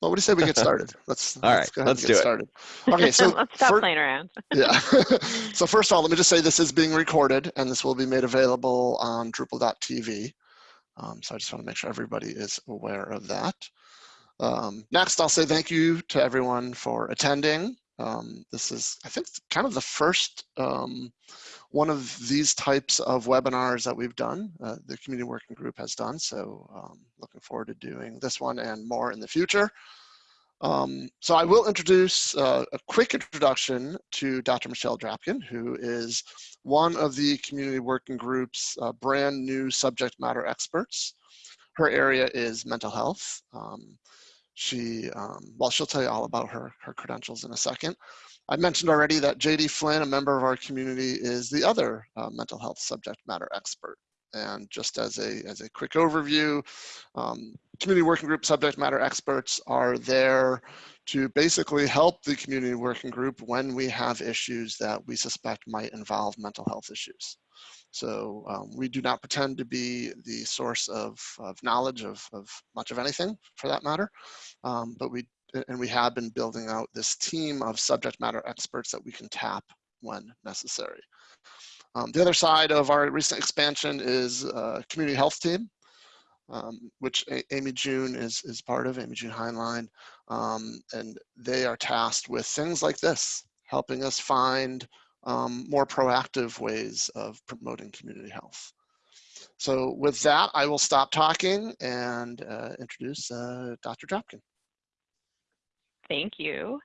Well, what do you say we get started? Let's all let's right. Let's get do started. Okay, so let's stop fir- playing around. yeah. so first of all, let me just say this is being recorded and this will be made available on Drupal.tv. Um, so I just want to make sure everybody is aware of that. Um, next, I'll say thank you to everyone for attending. Um, this is, I think, kind of the first um, one of these types of webinars that we've done, uh, the community working group has done. So um, looking forward to doing this one and more in the future. Um, so I will introduce uh, a quick introduction to Dr. Michelle Drapkin, who is one of the community working group's uh, brand new subject matter experts. Her area is mental health. Um, she, um, well, she'll tell you all about her, her credentials in a second. I mentioned already that JD Flynn, a member of our community, is the other uh, mental health subject matter expert. And just as a, as a quick overview, um, community working group subject matter experts are there to basically help the community working group when we have issues that we suspect might involve mental health issues. So um, we do not pretend to be the source of, of knowledge of, of much of anything for that matter, um, but we and we have been building out this team of subject matter experts that we can tap when necessary. Um, the other side of our recent expansion is a community health team, um, which a Amy June is, is part of, Amy June Hineline, um, and they are tasked with things like this, helping us find um, more proactive ways of promoting community health. So with that, I will stop talking and uh, introduce uh, Dr. Drapkin. Thank you.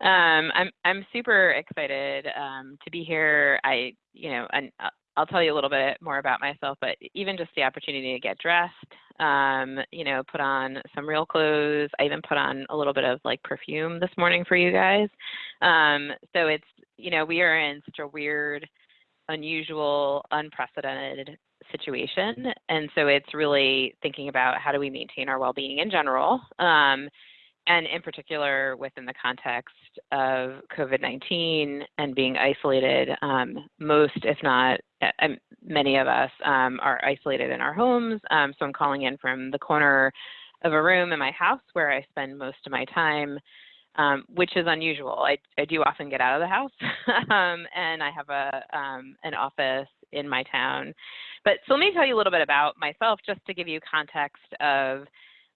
Um, I'm I'm super excited um, to be here. I you know and I'll tell you a little bit more about myself, but even just the opportunity to get dressed, um, you know, put on some real clothes. I even put on a little bit of like perfume this morning for you guys. Um, so it's you know we are in such a weird, unusual, unprecedented situation, and so it's really thinking about how do we maintain our well-being in general. And in particular within the context of COVID-19 and being isolated, um, most, if not many of us, um, are isolated in our homes. Um, so I'm calling in from the corner of a room in my house where I spend most of my time, um, which is unusual. I, I, do often get out of the house, um, and I have a um, an office in my town. But so let me tell you a little bit about myself, just to give you context of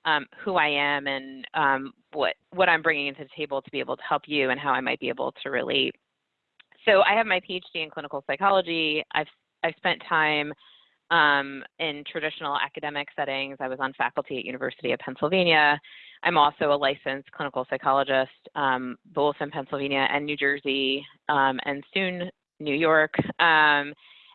um, who I am and um, what what I'm bringing to the table to be able to help you and how I might be able to relate. So I have my PhD in clinical psychology. I've I've spent time um, in traditional academic settings. I was on faculty at University of Pennsylvania. I'm also a licensed clinical psychologist, um, both in Pennsylvania and New Jersey, um, and soon New York. Um,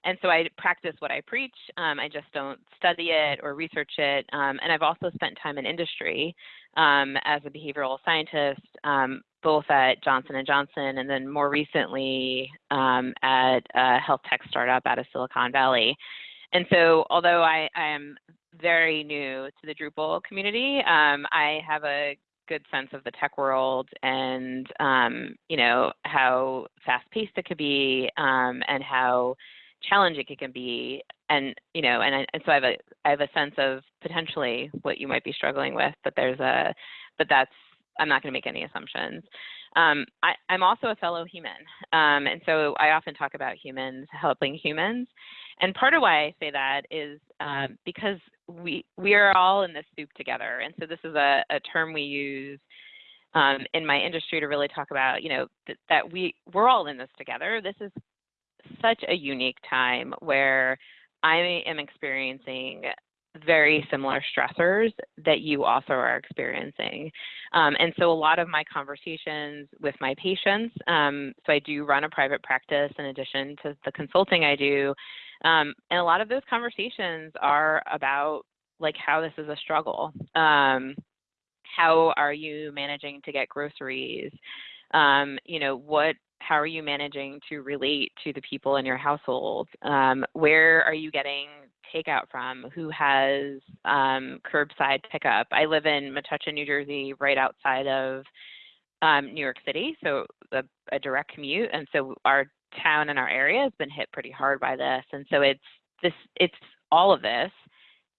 and so I practice what I preach. Um, I just don't study it or research it. Um, and I've also spent time in industry um, as a behavioral scientist, um, both at Johnson & Johnson and then more recently um, at a health tech startup out of Silicon Valley. And so although I, I am very new to the Drupal community, um, I have a good sense of the tech world and you know how fast paced it could be and how challenging it can be and you know and, and so I have a I have a sense of potentially what you might be struggling with but there's a but that's I'm not going to make any assumptions. Um, I, am also a fellow human, um, and so I often talk about humans helping humans. And part of why I say that is um, because we we are all in this soup together, and so this is a, a term we use um, in my industry to really talk about, you know, th that we we're all in this together. This is such a unique time where I am experiencing very similar stressors that you also are experiencing. Um, and so a lot of my conversations with my patients, um, so I do run a private practice in addition to the consulting I do, um, and a lot of those conversations are about like how this is a struggle. Um, how are you managing to get groceries? Um, you know, what how are you managing to relate to the people in your household? Um, where are you getting takeout from? Who has um, curbside pickup? I live in Metuchen, New Jersey, right outside of um, New York City, so a, a, direct commute. And so our town and our area has been hit pretty hard by this. And so it's this, it's all of this,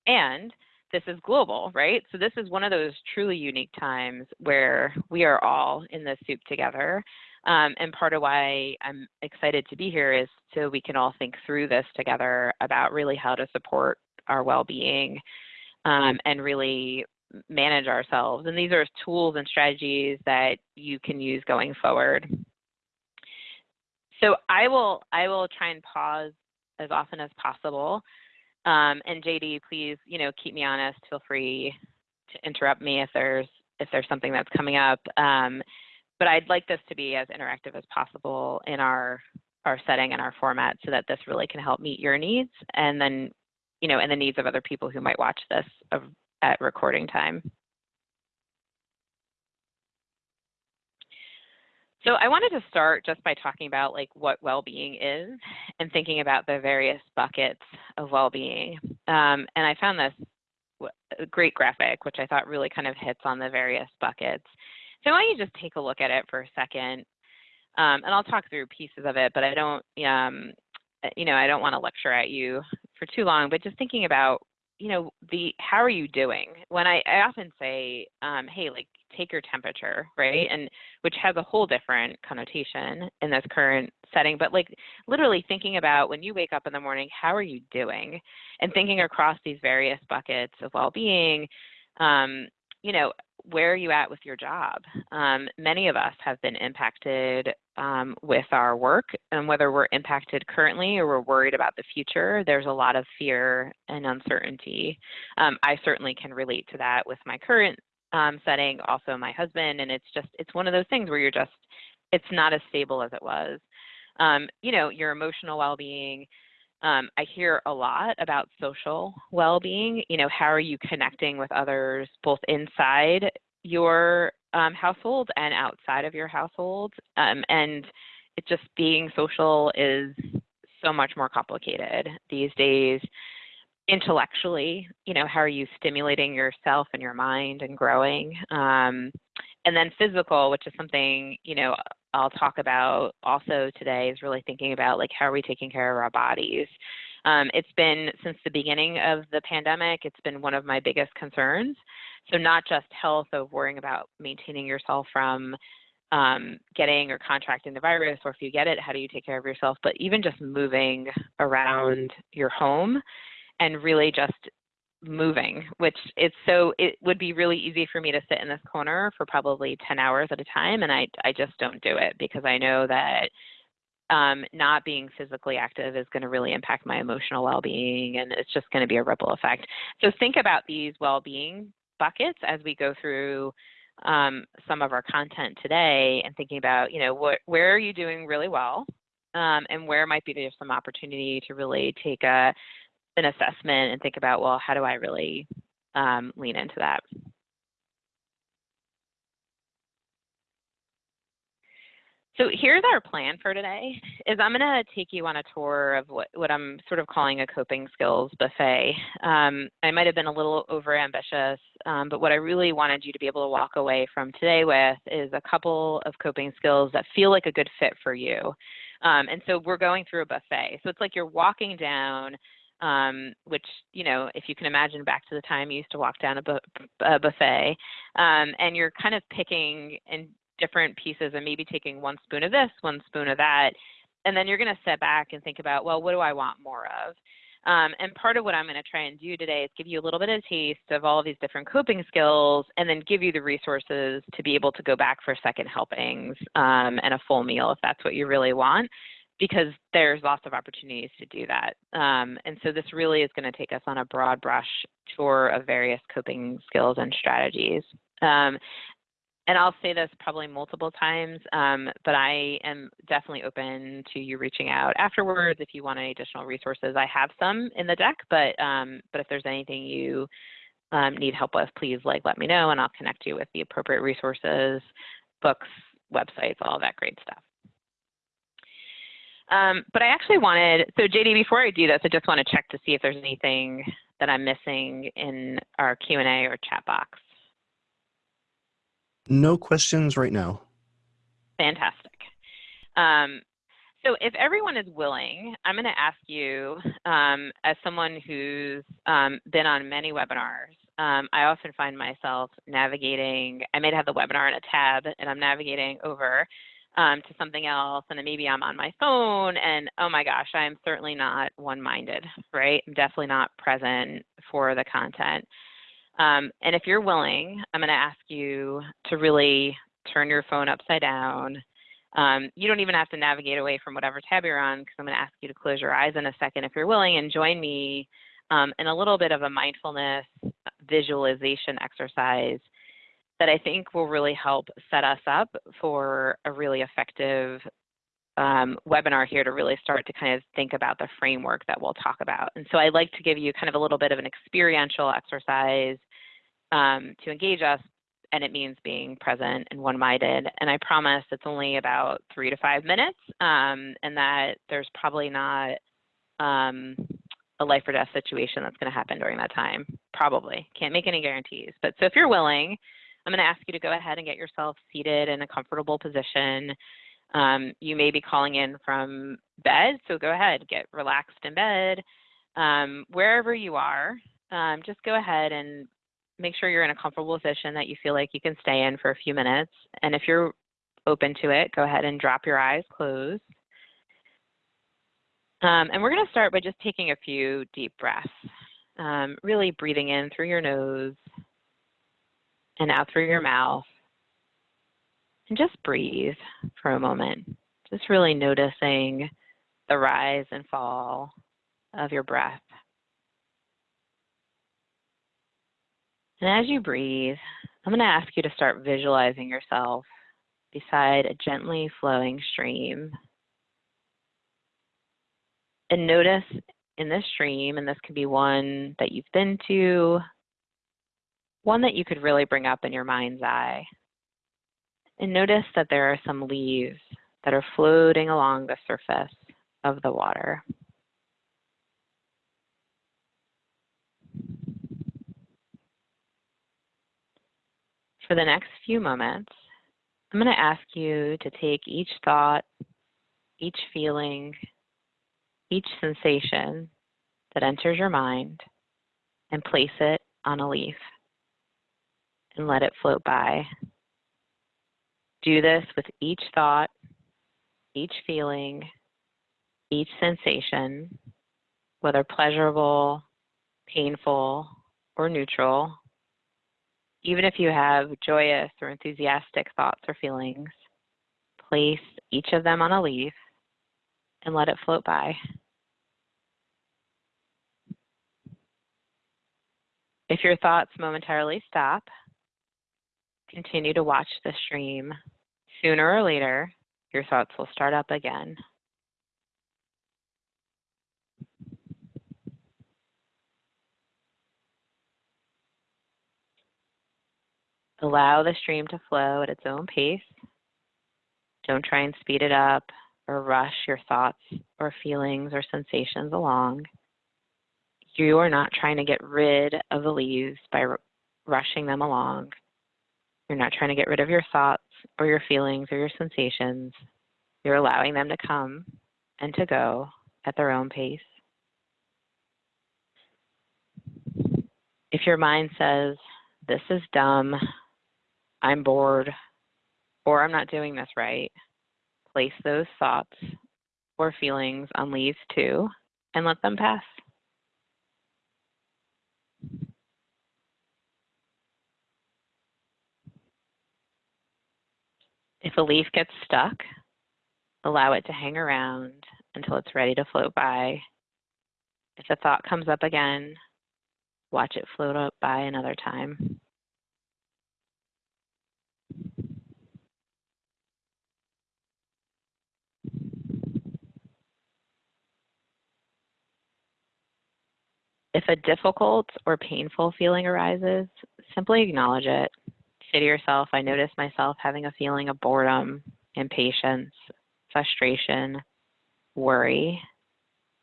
and this is global, right? So this is one of those truly unique times where we are all in the soup together. Um, and part of why I'm excited to be here is so we can all think through this together about really how to support our well-being um, and really manage ourselves. And these are tools and strategies that you can use going forward. So I will I will try and pause as often as possible. Um, and JD, please, you know, keep me honest. Feel free to interrupt me if there's if there's something that's coming up. Um, but I'd like this to be as interactive as possible in our our setting and our format so that this really can help meet your needs and then you know and the needs of other people who might watch this at recording time. So I wanted to start just by talking about like what well-being is and thinking about the various buckets of well-being. Um, and I found this great graphic, which I thought really kind of hits on the various buckets. So why don't you just take a look at it for a second, um, and I'll talk through pieces of it, but I don't, um, you know, I don't want to lecture at you for too long, but just thinking about, you know, the how are you doing? When I, I often say, um, hey, like take your temperature, right? And which has a whole different connotation in this current setting, but like literally thinking about when you wake up in the morning, how are you doing? And thinking across these various buckets of well-being, um, you know, where are you at with your job? Um, many of us have been impacted um, with our work, and whether we're impacted currently or we're worried about the future, there's a lot of fear and uncertainty. Um, I certainly can relate to that with my current um, setting, also my husband, and it's just, it's one of those things where you're just, it's not as stable as it was. Um, you know, your emotional well being, um, I hear a lot about social well-being. You know, how are you connecting with others both inside your um, household and outside of your household? Um, and it just being social is so much more complicated these days. Intellectually, you know, how are you stimulating yourself and your mind and growing? Um, and then physical, which is something, you know, I'll talk about also today is really thinking about like how are we taking care of our bodies. Um, it's been since the beginning of the pandemic, it's been one of my biggest concerns. So not just health of worrying about maintaining yourself from um, getting or contracting the virus, or if you get it, how do you take care of yourself? But even just moving around your home and really just moving, which it's so it would be really easy for me to sit in this corner for probably 10 hours at a time, and I I just don't do it because I know that um, not being physically active is going to really impact my emotional well-being, and it's just going to be a ripple effect. So think about these well-being buckets as we go through um, some of our content today, and thinking about you know what where are you doing really well. Um, and where might be there's some opportunity to really take a an assessment and think about, well, how do I really um, lean into that? So here's our plan for today, is I'm gonna take you on a tour of what, what I'm sort of calling a coping skills buffet. Um, I might have been a little over ambitious, um, but what I really wanted you to be able to walk away from today with is a couple of coping skills that feel like a good fit for you. Um, and so we're going through a buffet. So it's like you're walking down um, which, you know, if you can imagine back to the time you used to walk down a, bu a buffet, um, and you're kind of picking in different pieces and maybe taking one spoon of this, one spoon of that, and then you're going to step back and think about, well, what do I want more of? Um, and part of what I'm going to try and do today is give you a little bit of taste of all of these different coping skills and then give you the resources to be able to go back for second helpings um, and a full meal if that's what you really want because there's lots of opportunities to do that. Um, and so this really is going to take us on a broad brush tour of various coping skills and strategies. Um, and I'll say this probably multiple times, um, but I am definitely open to you reaching out afterwards if you want any additional resources. I have some in the deck, but um, but if there's anything you um, need help with, please like let me know, and I'll connect you with the appropriate resources, books, websites, all that great stuff. Um, but I actually wanted, so JD, before I do this, I just want to check to see if there's anything that I'm missing in our Q&A or chat box. No questions right now. Fantastic. Um, So if everyone is willing, I'm going to ask you, um, as someone who's um, been on many webinars, um, I often find myself navigating, I may have the webinar in a tab and I'm navigating over um, to something else and then maybe I'm on my phone and oh my gosh, I'm certainly not one-minded, right? I'm definitely not present for the content. Um, and if you're willing, I'm going to ask you to really turn your phone upside down. Um, you don't even have to navigate away from whatever tab you're on because I'm going to ask you to close your eyes in a second if you're willing and join me um, in a little bit of a mindfulness visualization exercise that I think will really help set us up for a really effective um, webinar here to really start to kind of think about the framework that we'll talk about. And so I'd like to give you kind of a little bit of an experiential exercise um, to engage us, and it means being present and one-minded. And I promise it's only about three to five minutes, um, and that there's probably not um, a life or death situation that's going to happen during that time. Probably. Can't make any guarantees. But so if you're willing, I'm going to ask you to go ahead and get yourself seated in a comfortable position. Um, you may be calling in from bed, so go ahead, get relaxed in bed. Um, wherever you are, um, just go ahead and make sure you're in a comfortable position that you feel like you can stay in for a few minutes. And if you're open to it, go ahead and drop your eyes closed. Um, and we're going to start by just taking a few deep breaths, um, really breathing in through your nose and out through your mouth. And just breathe for a moment, just really noticing the rise and fall of your breath. And as you breathe, I'm going to ask you to start visualizing yourself beside a gently flowing stream and notice in this stream, and this could be one that you've been to, one that you could really bring up in your mind's eye. And notice that there are some leaves that are floating along the surface of the water. For the next few moments, I'm going to ask you to take each thought, each feeling, each sensation that enters your mind and place it on a leaf and let it float by. Do this with each thought, each feeling, each sensation, whether pleasurable, painful, or neutral. Even if you have joyous or enthusiastic thoughts or feelings, place each of them on a leaf and let it float by. If your thoughts momentarily stop, continue to watch the stream. Sooner or later, your thoughts will start up again. Allow the stream to flow at its own pace. Don't try and speed it up or rush your thoughts or feelings or sensations along. You are not trying to get rid of the leaves by rushing them along. You're not trying to get rid of your thoughts or your feelings or your sensations. You're allowing them to come and to go at their own pace. If your mind says, this is dumb, I'm bored, or I'm not doing this right, place those thoughts or feelings on leaves two and let them pass. If a leaf gets stuck, allow it to hang around until it's ready to float by. If a thought comes up again, watch it float up by another time. If a difficult or painful feeling arises, simply acknowledge it. Say to yourself, I notice myself having a feeling of boredom, impatience, frustration, worry,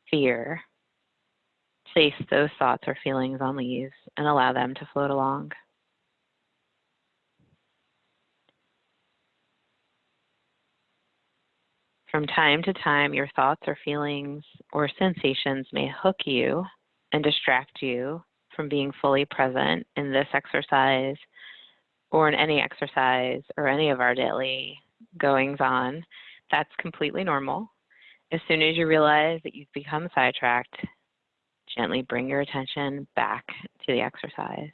fear. Place those thoughts or feelings on leaves and allow them to float along. From time to time, your thoughts or feelings or sensations may hook you and distract you from being fully present in this exercise or in any exercise or any of our daily goings on. That's completely normal. As soon as you realize that you've become sidetracked, gently bring your attention back to the exercise.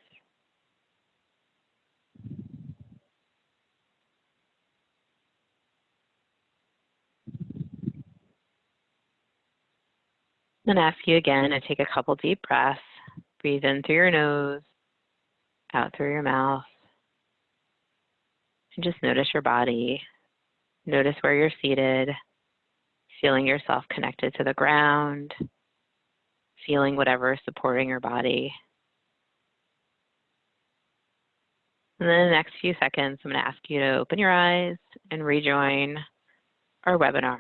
Then ask you again to take a couple deep breaths. Breathe in through your nose, out through your mouth. And just notice your body. Notice where you're seated, feeling yourself connected to the ground, feeling whatever is supporting your body. And then in the next few seconds, I'm going to ask you to open your eyes and rejoin our webinar,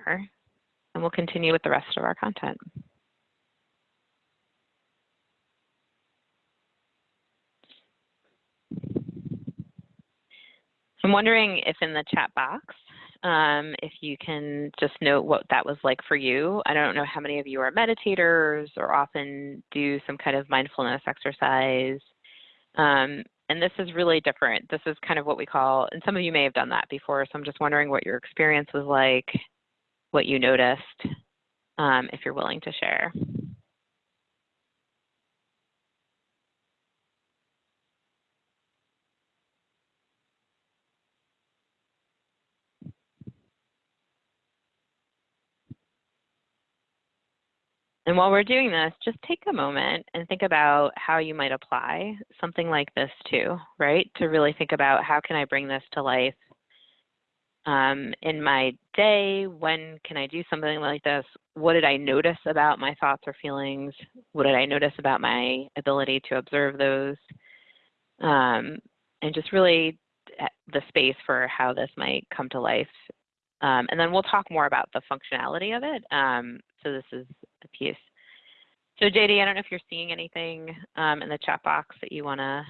and we'll continue with the rest of our content. I'm wondering if in the chat box, um, if you can just note what that was like for you. I don't know how many of you are meditators or often do some kind of mindfulness exercise. Um, and this is really different. This is kind of what we call, and some of you may have done that before, so I'm just wondering what your experience was like, what you noticed, um, if you're willing to share. And while we're doing this, just take a moment and think about how you might apply something like this too, right? To really think about how can I bring this to life um, in my day? When can I do something like this? What did I notice about my thoughts or feelings? What did I notice about my ability to observe those? Um, and just really eh, the space for how this might come to life. Um, and then we'll talk more about the functionality of it. So this is a piece. So JD, I don't know if you're seeing anything um, in the chat box that you want to.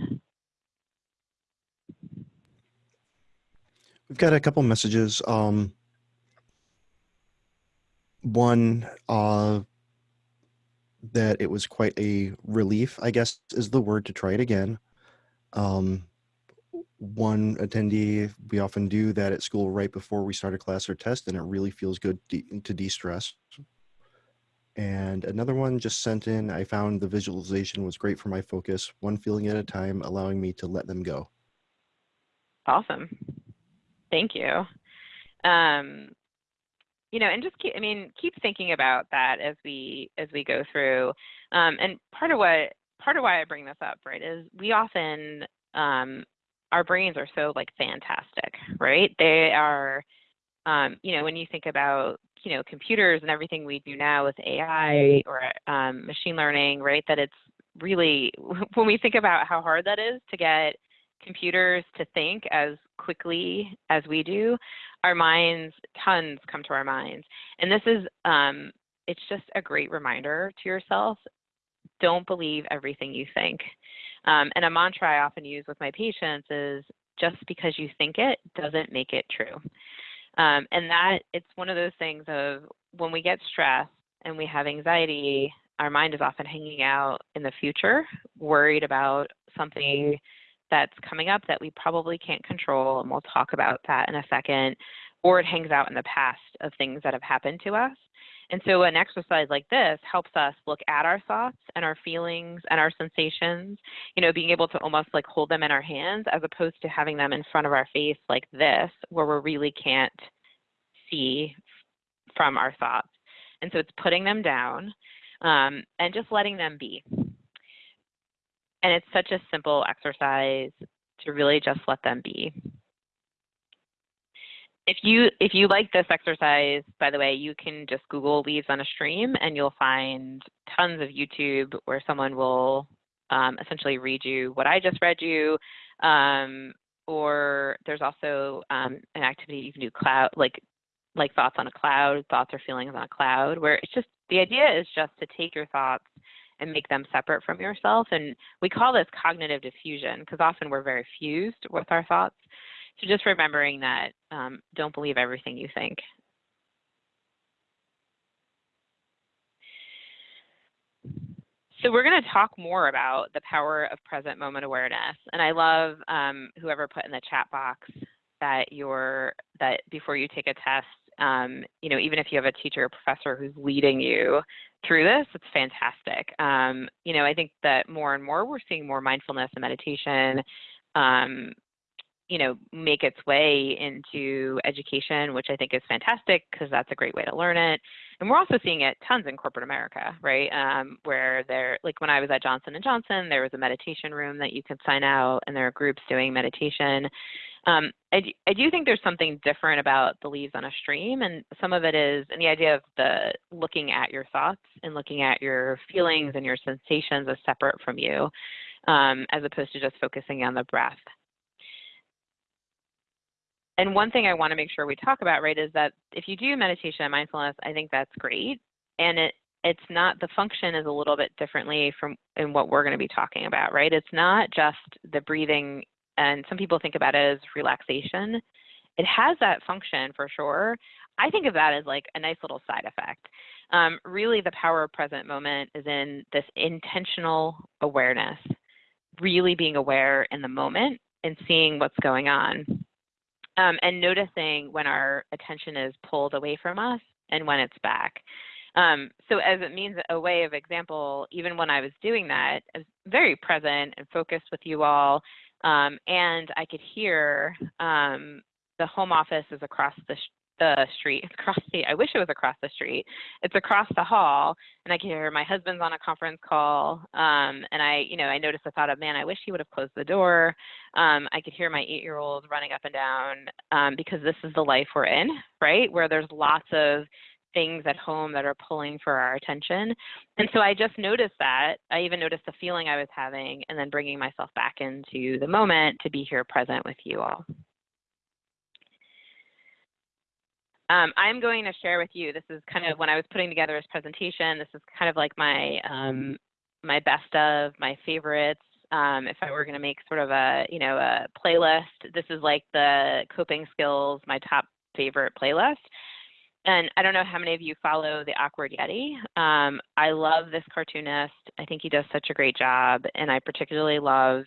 We've got a couple messages. Um, one, uh, that it was quite a relief, I guess is the word to try it again. Um, one attendee, we often do that at school right before we start a class or test, and it really feels good de to de-stress. And another one just sent in, I found the visualization was great for my focus, one feeling at a time, allowing me to let them go. Awesome. Thank you. Um, you know, and just keep, I mean, keep thinking about that as we, as we go through. Um, and part of what, part of why I bring this up, right, is we often, um, our brains are so like fantastic, right? They are, um, you know, when you think about you know computers and everything we do now with AI or um, machine learning, right? That it's really when we think about how hard that is to get computers to think as quickly as we do, our minds tons come to our minds, and this is um, it's just a great reminder to yourself. Don't believe everything you think. Um, and a mantra I often use with my patients is just because you think it doesn't make it true. Um, and that it's one of those things of when we get stressed and we have anxiety, our mind is often hanging out in the future, worried about something that's coming up that we probably can't control. And we'll talk about that in a second. Or it hangs out in the past of things that have happened to us. And so an exercise like this helps us look at our thoughts and our feelings and our sensations, you know, being able to almost like hold them in our hands as opposed to having them in front of our face like this, where we really can't see from our thoughts. And so it's putting them down um, and just letting them be. And it's such a simple exercise to really just let them be if you if you like this exercise, by the way, you can just Google leaves on a stream and you'll find tons of YouTube where someone will um, essentially read you what I just read you. Um, or there's also um, an activity you can do cloud like like thoughts on a cloud, thoughts or feelings on a cloud, where it's just the idea is just to take your thoughts and make them separate from yourself. And we call this cognitive defusion because often we're very fused with our thoughts. So just remembering that, um, don't believe everything you think. So we're going to talk more about the power of present moment awareness. And I love um, whoever put in the chat box that you're that before you take a test, um, you know, even if you have a teacher or professor who's leading you through this, it's fantastic. Um, you know, I think that more and more we're seeing more mindfulness and meditation um, you know, make its way into education, which I think is fantastic because that's a great way to learn it. And we're also seeing it tons in corporate America, right? Um, where there, like when I was at Johnson and Johnson, there was a meditation room that you could sign out, and there are groups doing meditation. Um, I, do, I do think there's something different about the leaves on a stream, and some of it is, and the idea of the looking at your thoughts and looking at your feelings and your sensations as separate from you, um, as opposed to just focusing on the breath and one thing I want to make sure we talk about, right, is that if you do meditation and mindfulness, I think that's great. And it it's not the function is a little bit differently from in what we're going to be talking about, right? It's not just the breathing, and some people think about it as relaxation. It has that function for sure. I think of that as like a nice little side effect. Um, really, the power of present moment is in this intentional awareness, really being aware in the moment and seeing what's going on um, and noticing when our attention is pulled away from us and when it's back. Um, so as it means a way of example, even when I was doing that, I was very present and focused with you all. Um, and I could hear um, the home office is across the, the street. It's across the, I wish it was across the street. It's across the hall. And I can hear my husband's on a conference call. Um, and I, you know, I noticed the thought of, man, I wish he would have closed the door. Um, I could hear my eight year old running up and down um, because this is the life we're in, right? Where there's lots of things at home that are pulling for our attention. And so I just noticed that. I even noticed the feeling I was having and then bringing myself back into the moment to be here present with you all. Um, I'm going to share with you, this is kind of when I was putting together this presentation, this is kind of like my, um, my best of, my favorites. Um, if I were going to make sort of a, you know, a playlist, this is like the coping skills, my top favorite playlist. And I don't know how many of you follow the Awkward Yeti. Um, I love this cartoonist. I think he does such a great job. And I particularly love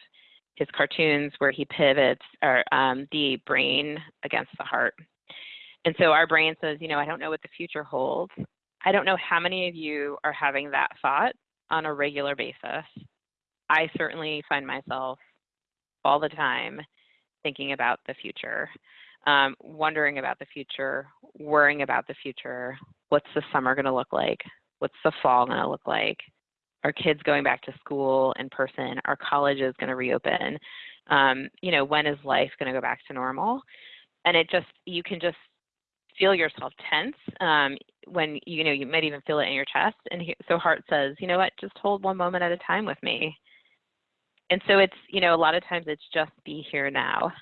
his cartoons where he pivots or um, the brain against the heart. And so our brain says, you know, I don't know what the future holds. I don't know how many of you are having that thought on a regular basis. I certainly find myself all the time thinking about the future, um, wondering about the future, worrying about the future. What's the summer going to look like? What's the fall going to look like? Are kids going back to school in person? Are colleges going to reopen? Um, you know, when is life going to go back to normal? And it just, you can just feel yourself tense um, when you know you might even feel it in your chest and he, so heart says you know what? Just hold one moment at a time with me. And so it's you know a lot of times it's just be here now.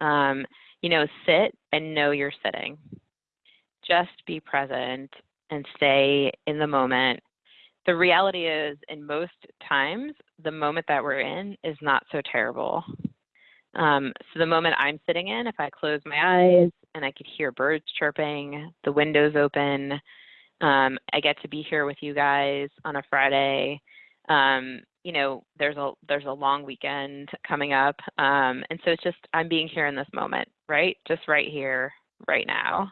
Um, you know sit and know you're sitting. Just be present and stay in the moment. The reality is in most times the moment that we're in is not so terrible um, so the moment I'm sitting in, if I close my eyes and I could hear birds chirping, the windows open, um, I get to be here with you guys on a Friday. Um, you know, there's a there's a long weekend coming up, um, and so it's just I'm being here in this moment, right? Just right here, right now.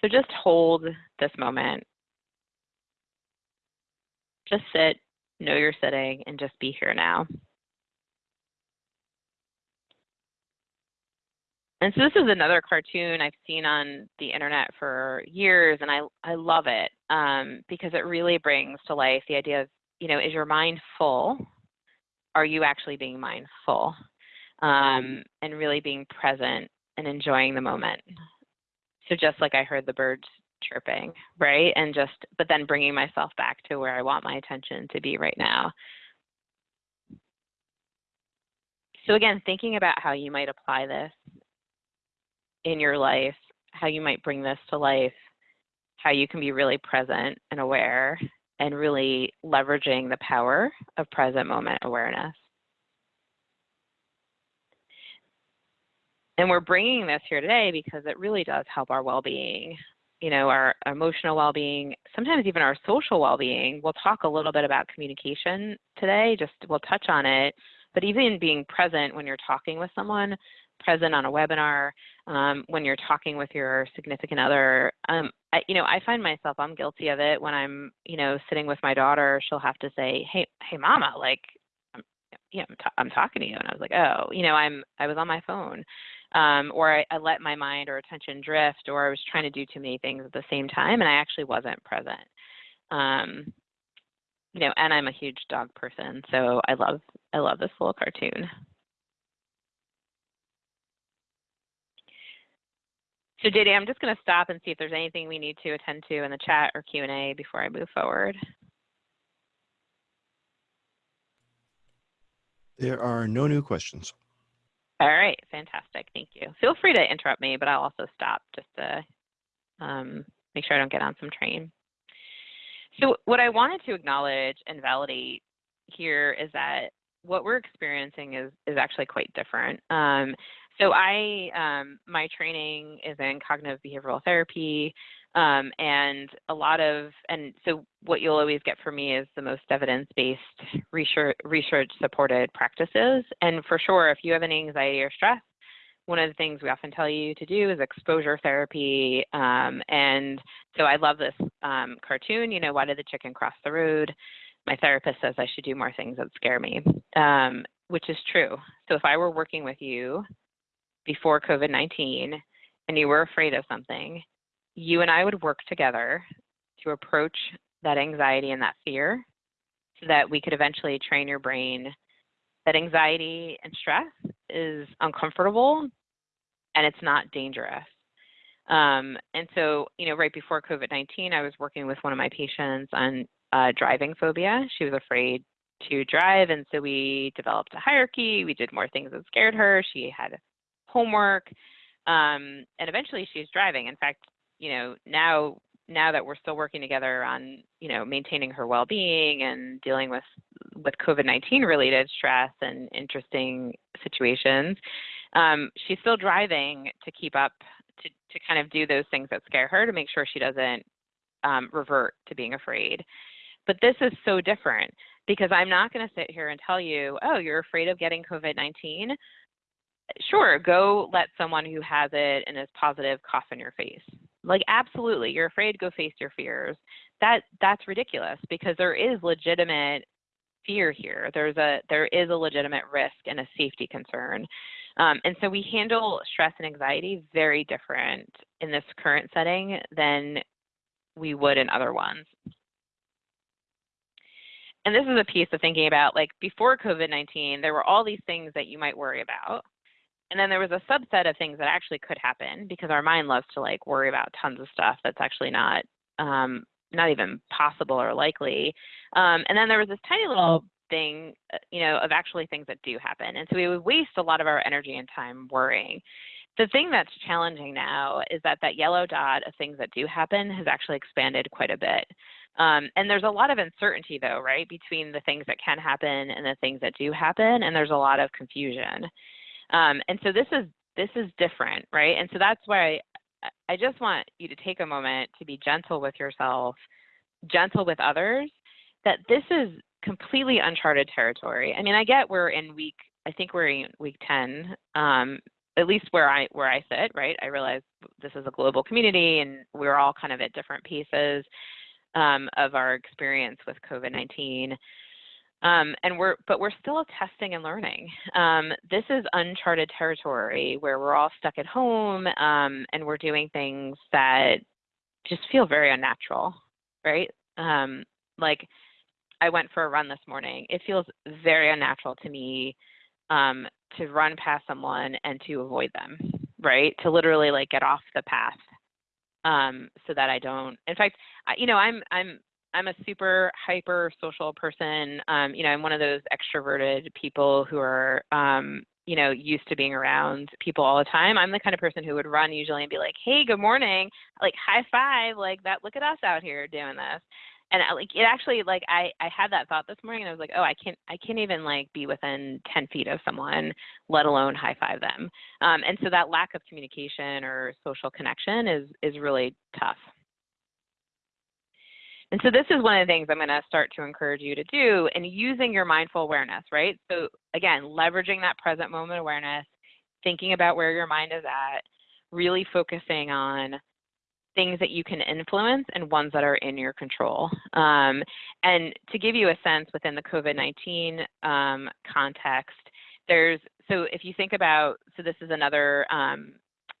So just hold this moment. Just sit, know you're sitting, and just be here now. And so this is another cartoon I've seen on the internet for years, and I, I love it um, because it really brings to life the idea of, you know, is your mind full? Are you actually being mindful? Um, and really being present and enjoying the moment. So just like I heard the birds chirping, right? And just, but then bringing myself back to where I want my attention to be right now. So again, thinking about how you might apply this in your life, how you might bring this to life, how you can be really present and aware and really leveraging the power of present moment awareness. And we're bringing this here today because it really does help our well being. you know, our emotional well-being, sometimes even our social well-being. We'll talk a little bit about communication today, just we'll touch on it, but even being present when you're talking with someone, present on a webinar, um, when you're talking with your significant other, um, I, you know, I find myself, I'm guilty of it when I'm, you know, sitting with my daughter, she'll have to say, hey, hey mama, like, I'm, I'm, I'm talking to you. And I was like, oh, you know, I'm, I was on my phone um, or I, I, let my mind or attention drift, or I was trying to do too many things at the same time, and I actually wasn't present. Um, you know, and I'm a huge dog person, so I love I love this little cartoon. So JD, I'm just going to stop and see if there's anything we need to attend to in the chat or Q&A before I move forward. There are no new questions. All right, fantastic. Thank you. Feel free to interrupt me, but I'll also stop just to um, make sure I don't get on some train. So what I wanted to acknowledge and validate here is that what we're experiencing is, is actually quite different. Um, so I, um, my training is in cognitive behavioral therapy. Um, and a lot of, and so what you'll always get from me is the most evidence-based research, research supported practices. And for sure, if you have any anxiety or stress, one of the things we often tell you to do is exposure therapy. Um, and so I love this um, cartoon, you know, why did the chicken cross the road? My therapist says I should do more things that scare me, um, which is true. So if I were working with you before COVID-19 and you were afraid of something, you and I would work together to approach that anxiety and that fear so that we could eventually train your brain that anxiety and stress is uncomfortable and it's not dangerous. Um, and so, you know, right before COVID 19, I was working with one of my patients on uh, driving phobia. She was afraid to drive. And so we developed a hierarchy. We did more things that scared her. She had homework. Um, and eventually she's driving. In fact, you know, now now that we're still working together on, you know, maintaining her well-being and dealing with with COVID-19 related stress and interesting situations, um, she's still driving to keep up to to kind of do those things that scare her to make sure she doesn't um, revert to being afraid. But this is so different because I'm not going to sit here and tell you, oh, you're afraid of getting COVID-19 sure, go let someone who has it and is positive cough in your face. Like absolutely, you're afraid, go face your fears. That that's ridiculous because there is legitimate fear here. There's a there is a legitimate risk and a safety concern. Um, and so we handle stress and anxiety very different in this current setting than we would in other ones. And this is a piece of thinking about like before COVID-19, there were all these things that you might worry about. And then there was a subset of things that actually could happen because our mind loves to like worry about tons of stuff that's actually not um, not even possible or likely. Um, and then there was this tiny little thing, uh, you know, of actually things that do happen. And so we would waste a lot of our energy and time worrying. The thing that's challenging now is that that yellow dot of things that do happen has actually expanded quite a bit. Um, and there's a lot of uncertainty though, right, between the things that can happen and the things that do happen. And there's a lot of confusion. Um, and so this is this is different, right? And so that's why I, I just want you to take a moment to be gentle with yourself, gentle with others, that this is completely uncharted territory. I mean, I get we're in week, I think we're in week 10, um, at least where I where I sit, right? I realize this is a global community and we're all kind of at different pieces um, of our experience with COVID-19. Um, and we're, but we're still testing and learning. Um, this is uncharted territory where we're all stuck at home um, and we're doing things that just feel very unnatural, right? Um, like I went for a run this morning. It feels very unnatural to me um, to run past someone and to avoid them, right? To literally like get off the path um, so that I don't. In fact, I, you know, I'm I'm I'm a super hyper social person. Um, you know, I'm one of those extroverted people who are, um, you know, used to being around people all the time. I'm the kind of person who would run usually and be like, "Hey, good morning," like high five, like that. Look at us out here doing this. and I, like it actually like I I had that thought this morning and I was like, oh, I can't I can't even like be within 10 feet of someone, let alone high five them. Um, and so that lack of communication or social connection is is really tough. And so this is one of the things I'm going to start to encourage you to do and using your mindful awareness, right? So again, leveraging that present moment awareness, thinking about where your mind is at, really focusing on things that you can influence and ones that are in your control. Um, and to give you a sense within the COVID-19 um, context, there's, so if you think about, so this is another, um,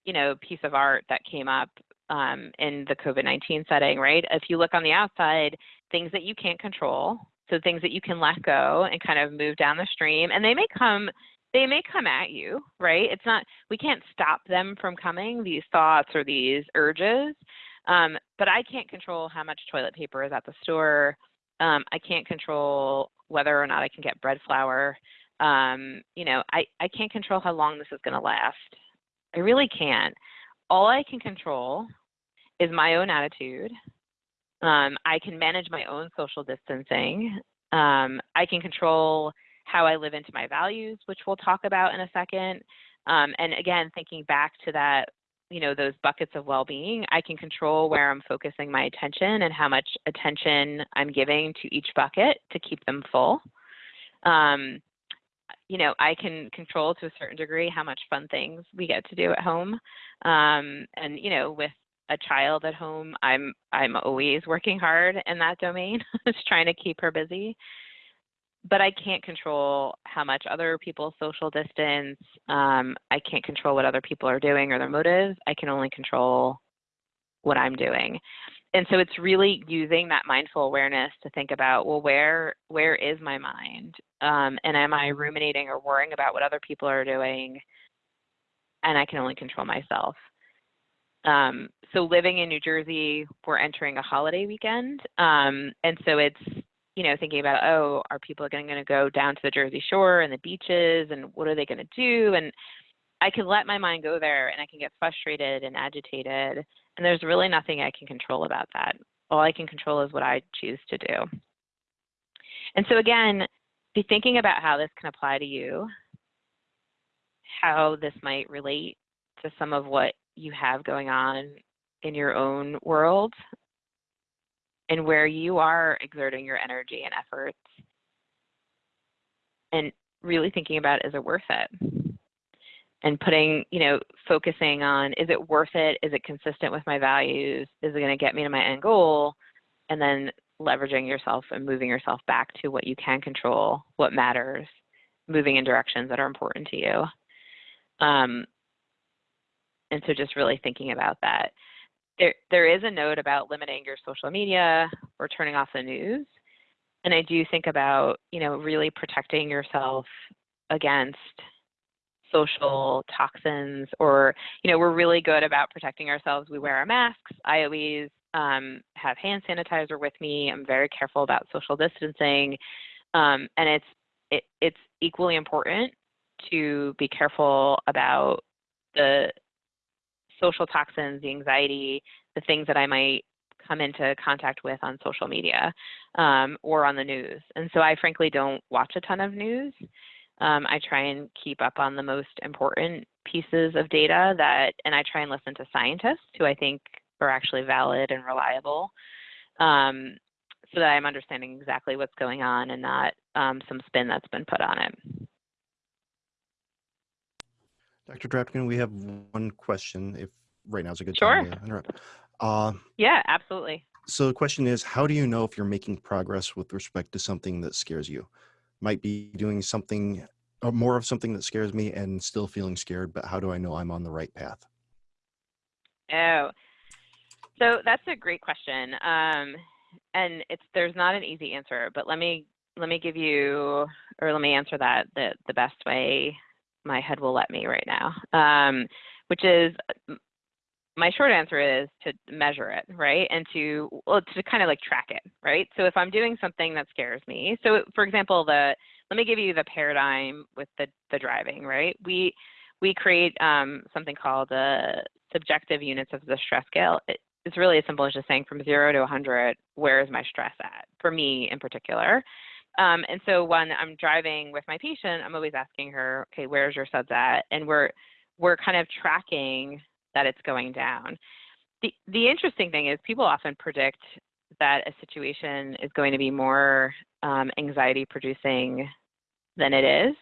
you know, piece of art that came up um, in the COVID-19 setting, right? If you look on the outside, things that you can't control, so things that you can let go and kind of move down the stream, and they may come they may come at you, right? It's not, we can't stop them from coming, these thoughts or these urges. Um, but I can't control how much toilet paper is at the store. Um, I can't control whether or not I can get bread flour. Um, you know, I, I can't control how long this is going to last. I really can't. All I can control is my own attitude. Um, I can manage my own social distancing. Um, I can control how I live into my values, which we'll talk about in a second. Um, and again, thinking back to that, you know, those buckets of well-being, I can control where I'm focusing my attention and how much attention I'm giving to each bucket to keep them full. Um, you know, I can control to a certain degree how much fun things we get to do at home. Um, and, you know, with a child at home, I'm I'm always working hard in that domain, just trying to keep her busy but I can't control how much other people social distance. Um, I can't control what other people are doing or their motives. I can only control what I'm doing. And so it's really using that mindful awareness to think about, well, where where is my mind? Um, and am I ruminating or worrying about what other people are doing? And I can only control myself. Um, so living in New Jersey, we're entering a holiday weekend. Um, and so it's you know, thinking about, oh, are people going to go down to the Jersey Shore and the beaches and what are they going to do? And I can let my mind go there and I can get frustrated and agitated. And there's really nothing I can control about that. All I can control is what I choose to do. And so again, be thinking about how this can apply to you, how this might relate to some of what you have going on in your own world and where you are exerting your energy and efforts and really thinking about is it worth it and putting you know focusing on is it worth it? Is it consistent with my values? Is it going to get me to my end goal? And then leveraging yourself and moving yourself back to what you can control what matters moving in directions that are important to you. Um, and so just really thinking about that. There, there is a note about limiting your social media or turning off the news. And I do think about, you know, really protecting yourself against social toxins or, you know, we're really good about protecting ourselves. We wear our masks. I always um, have hand sanitizer with me. I'm very careful about social distancing. Um, and it's, it, it's equally important to be careful about the social toxins, the anxiety, the things that I might come into contact with on social media um, or on the news. And so I frankly don't watch a ton of news. Um, I try and keep up on the most important pieces of data that, and I try and listen to scientists who I think are actually valid and reliable um, so that I'm understanding exactly what's going on and not um, some spin that's been put on it. Dr. Drapkin, we have one question, if right now is a good sure. time to interrupt. Uh, yeah, absolutely. So the question is, how do you know if you're making progress with respect to something that scares you? Might be doing something more of something that scares me and still feeling scared, but how do I know I'm on the right path? Oh, so that's a great question. Um, and it's there's not an easy answer, but let me let me give you or let me answer that the the best way my head will let me right now, um, which is my short answer is to measure it, right? And to well, to kind of like track it, right? So if I'm doing something that scares me, so for example, the let me give you the paradigm with the the driving, right? We we create um, something called the subjective units of distress scale. It, it's really as simple as just saying from zero to 100, where is my stress at? For me in particular. Um, and so when I'm driving with my patient, I'm always asking her, okay, where's your SUDS at? And we're we're kind of tracking that it's going down. The the interesting thing is people often predict that a situation is going to be more um, anxiety producing than it is.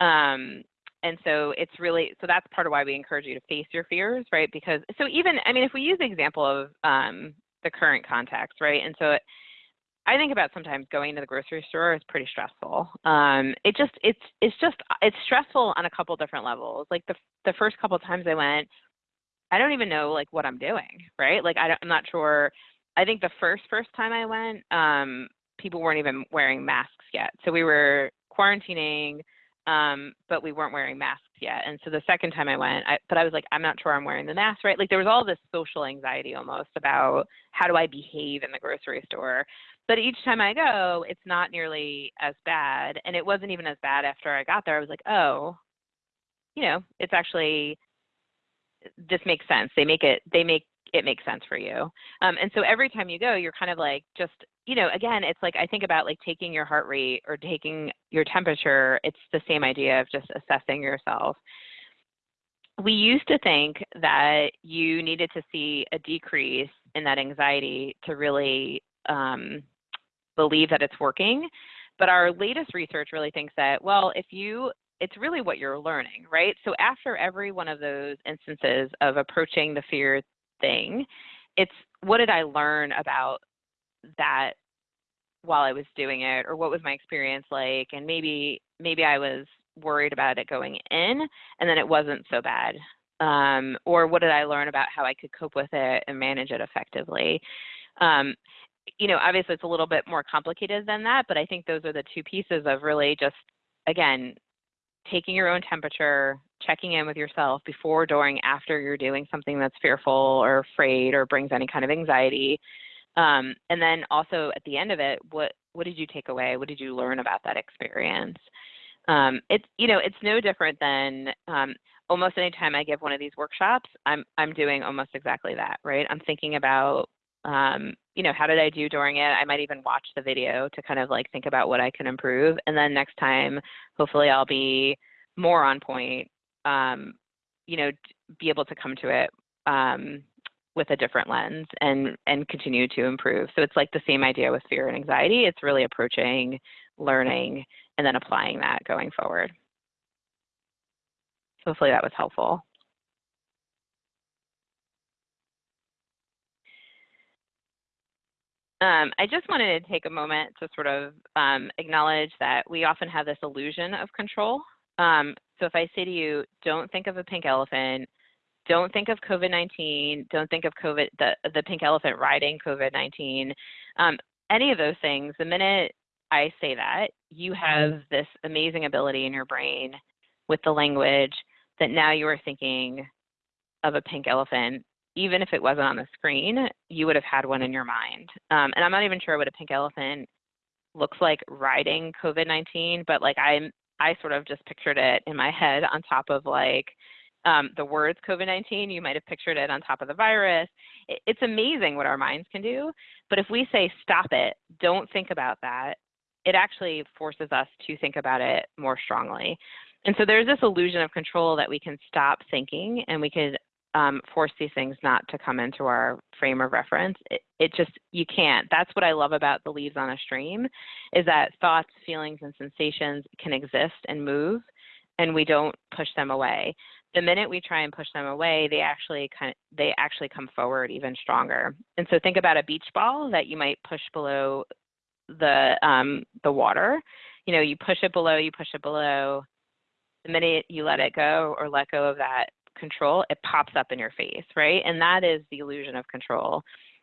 Um, and so it's really so that's part of why we encourage you to face your fears right because so even i mean if we use the example of um, the current context right and so it, i think about sometimes going to the grocery store is pretty stressful um, it just it's it's just it's stressful on a couple different levels like the the first couple times i went i don't even know like what i'm doing right like I don't, i'm not sure i think the first first time i went um, people weren't even wearing masks yet so we were quarantining um, but we weren't wearing masks yet. And so the second time I went, I, but I was like, I'm not sure I'm wearing the mask, right? Like there was all this social anxiety almost about how do I behave in the grocery store. But each time I go, it's not nearly as bad. And it wasn't even as bad after I got there. I was like, oh, you know, it's actually, this makes sense. They make it, they make it makes sense for you. Um, and so every time you go, you're kind of like just, you know, again, it's like I think about like taking your heart rate or taking your temperature. It's the same idea of just assessing yourself. We used to think that you needed to see a decrease in that anxiety to really um, believe that it's working. But our latest research really thinks that, well, if you it's really what you're learning, right? So after every one of those instances of approaching the fear thing. It's what did I learn about that while I was doing it or what was my experience like and maybe maybe I was worried about it going in and then it wasn't so bad. Um, or what did I learn about how I could cope with it and manage it effectively? Um, you know, obviously it's a little bit more complicated than that, but I think those are the two pieces of really just, again, taking your own temperature, checking in with yourself before, during, after you're doing something that's fearful or afraid or brings any kind of anxiety. Um, and then also at the end of it, what what did you take away? What did you learn about that experience? Um, it's you know it's no different than um, almost any time I give one of these workshops, I'm I'm doing almost exactly that, right? I'm thinking about um, you know how did I do during it. I might even watch the video to kind of like think about what I can improve, and then next time, hopefully, I'll be more on point um, you know, be able to come to it um, with a different lens and and continue to improve. So it's like the same idea with fear and anxiety. It's really approaching, learning, and then applying that going forward. Hopefully that was helpful. Um, I just wanted to take a moment to sort of um, acknowledge that we often have this illusion of control um, so if I say to you, don't think of a pink elephant, don't think of COVID-19, don't think of COVID, the, the pink elephant riding COVID-19, um, any of those things, the minute I say that, you have this amazing ability in your brain with the language that now you are thinking of a pink elephant. Even if it wasn't on the screen, you would have had one in your mind. Um, and I'm not even sure what a pink elephant looks like riding COVID-19, but like I'm I sort of just pictured it in my head on top of like um, the words COVID 19. You might have pictured it on top of the virus. It, it's amazing what our minds can do. But if we say, stop it, don't think about that, it actually forces us to think about it more strongly. And so there's this illusion of control that we can stop thinking and we could um, force these things not to come into our frame of reference. It, it, just, you can't. That's what I love about the leaves on a stream is that thoughts, feelings, and sensations can exist and move and we don't push them away. The minute we try and push them away, they actually kind of, they actually come forward even stronger. And so think about a beach ball that you might push below the um, the water. You know, you push it below, you push it below. The minute you let it go or let go of that control, it pops up in your face, right? And that is the illusion of control.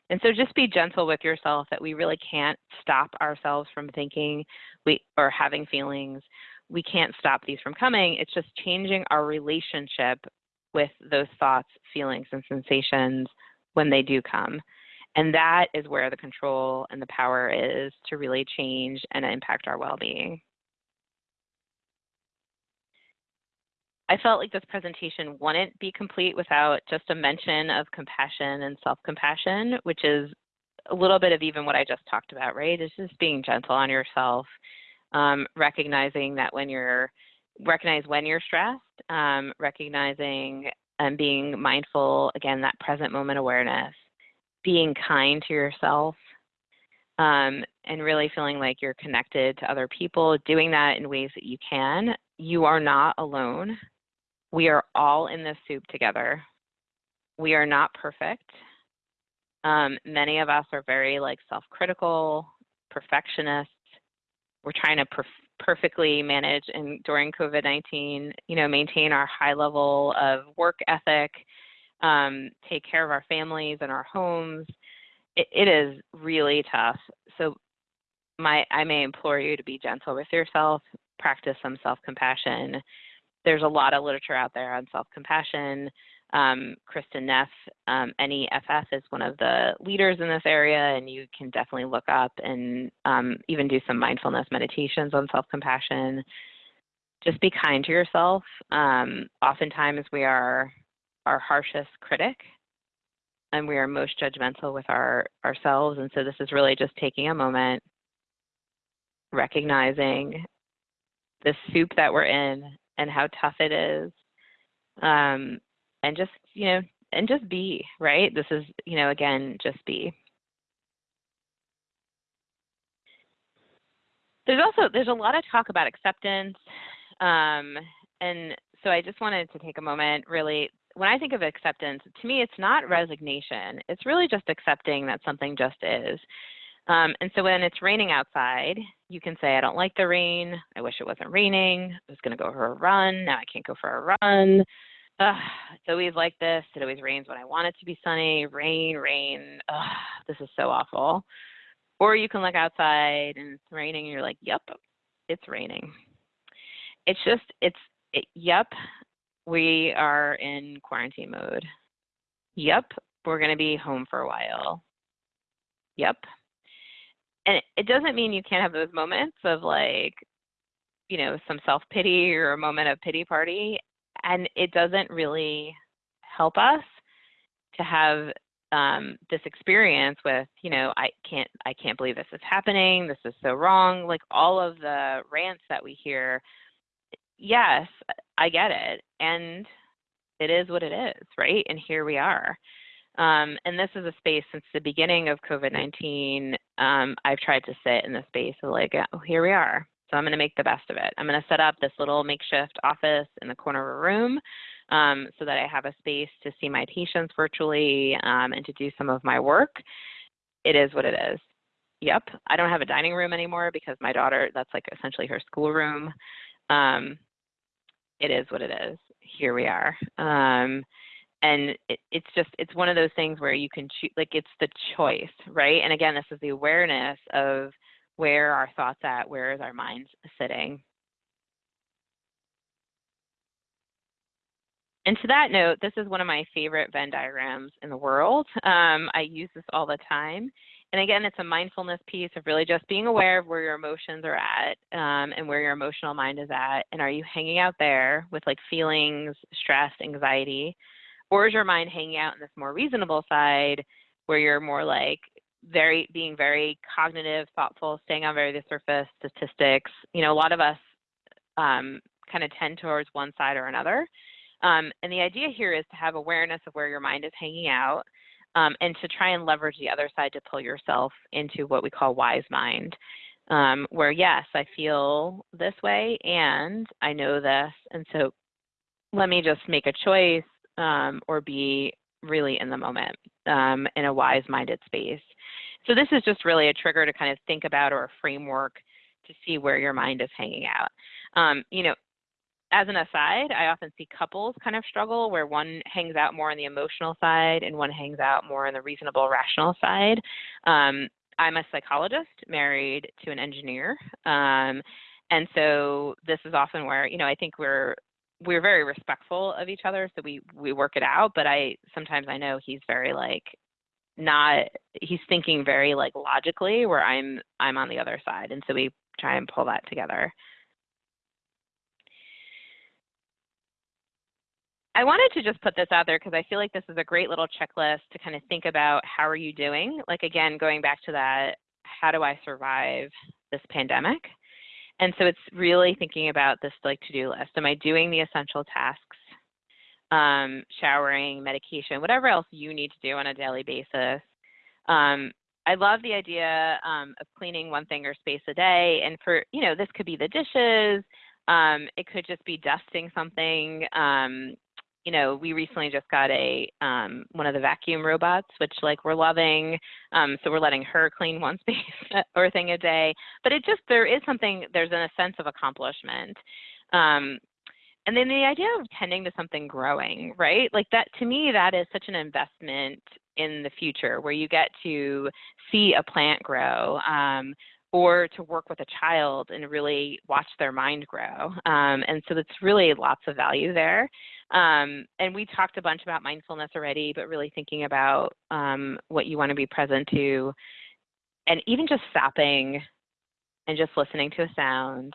And so just be gentle with yourself that we really can't stop ourselves from thinking we or having feelings. We can't stop these from coming. It's just changing our relationship with those thoughts, feelings, and sensations when they do come. And that is where the control and the power is to really change and impact our well being. I felt like this presentation wouldn't be complete without just a mention of compassion and self-compassion, which is a little bit of even what I just talked about, right? It's just being gentle on yourself, um, recognizing that when you're, recognize when you're stressed, um, recognizing and being mindful, again, that present moment awareness, being kind to yourself, um, and really feeling like you're connected to other people, doing that in ways that you can. You are not alone. We are all in this soup together. We are not perfect. Um, many of us are very like self-critical, perfectionists. We're trying to perf perfectly manage and during COVID-19, you know, maintain our high level of work ethic, um, take care of our families and our homes. It, it is really tough. So my, I may implore you to be gentle with yourself, practice some self-compassion. There's a lot of literature out there on self-compassion. Um, Kristin Neff, um, NEFF, is one of the leaders in this area, and you can definitely look up and um, even do some mindfulness meditations on self compassion. Just be kind to yourself. Um, oftentimes, we are our harshest critic and we are most judgmental with our ourselves and so this is really just taking a moment recognizing the soup that we're in and how tough it is um, and just you know and just be right? This is you know again just be. There's also there's a lot of talk about acceptance um, and so i just wanted to take a moment really. When i think of acceptance to me it's not resignation. It's really just accepting that something just is um, and so when it's raining outside you can say i don't like the rain i wish it wasn't raining i was going to go for a run now i can't go for a run Ugh, it's always like this. It always rains when I want it to be sunny. Rain, rain. Ugh, this is so awful. Or you can look outside and it's raining and you're like, yep, it's raining. It's just, it's, it, yep, we are in quarantine mode. Yep, we're going to be home for a while. Yep. And it doesn't mean you can't have those moments of like, you know, some self pity or a moment of pity party and it doesn't really help us to have um, this experience with, you know, I can't, I can't believe this is happening. This is so wrong. Like all of the rants that we hear. Yes, I get it, and it is what it is, right? And here we are. Um, and this is a space since the beginning of COVID-19. Um, I've tried to sit in the space of like, oh, here we are. So I'm going to make the best of it. I'm going to set up this little makeshift office in the corner of a room um, so that I have a space to see my patients virtually um, and to do some of my work. It is what it is. Yep, I don't have a dining room anymore because my daughter, that's like essentially her schoolroom. Um, it is what it is. Here we are. And it, it's just, it's one of those things where you can choose, like it's the choice, right? And again, this is the awareness of where our thoughts at? Where is our mind sitting? And to that note, this is one of my favorite Venn diagrams in the world. Um, I use this all the time. And again, it's a mindfulness piece of really just being aware of where your emotions are at um, and where your emotional mind is at. And are you hanging out there with like feelings, stress, anxiety? Or is your mind hanging out in this more reasonable side where you're more like, very being very cognitive, thoughtful, staying on very the surface, statistics. You know, a lot of us um, kind of tend towards one side or another. Um, and the idea here is to have awareness of where your mind is hanging out um, and to try and leverage the other side to pull yourself into what we call wise mind. Um, where yes, I feel this way and I know this. And so let me just make a choice um, or be really in the moment um, in a wise minded space. So this is just really a trigger to kind of think about or a framework to see where your mind is hanging out. Um, you know, as an aside, I often see couples kind of struggle where one hangs out more on the emotional side and one hangs out more on the reasonable, rational side. Um, I'm a psychologist married to an engineer. Um, and so this is often where, you know, I think we're we're very respectful of each other, so we we work it out. But I sometimes I know he's very like not he's thinking very like logically where i'm i'm on the other side and so we try and pull that together I wanted to just put this out there because I feel like this is a great little checklist to kind of think about how are you doing? Like again, going back to that, how do I survive this pandemic? And so it's really thinking about this like to-do list. Am I doing the essential tasks? Um, showering, medication, whatever else you need to do on a daily basis. Um, I love the idea um, of cleaning one thing or space a day. And for, you know, this could be the dishes. Um, it could just be dusting something. You know, we recently just got a um, one of the vacuum robots, which like we're loving. Um, so we're letting her clean one space or thing a day. But it just there is something. There's a sense of accomplishment. Um, and then the idea of tending to something growing, right? Like that to me, that is such an investment in the future where you get to see a plant grow um, or to work with a child and really watch their mind grow. Um, and so it's really lots of value there. Um, and we talked a bunch about mindfulness already, but really thinking about um, what you want to be present to and even just stopping and just listening to a sound,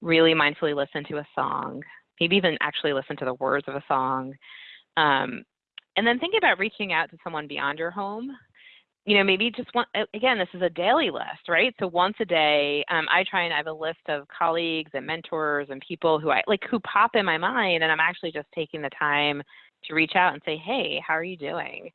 really mindfully listen to a song, maybe even actually listen to the words of a song. Um, and then think about reaching out to someone beyond your home you know, maybe just one, again, this is a daily list, right? So once a day, um, I try and I have a list of colleagues and mentors and people who I like who pop in my mind, and I'm actually just taking the time to reach out and say, hey, how are you doing?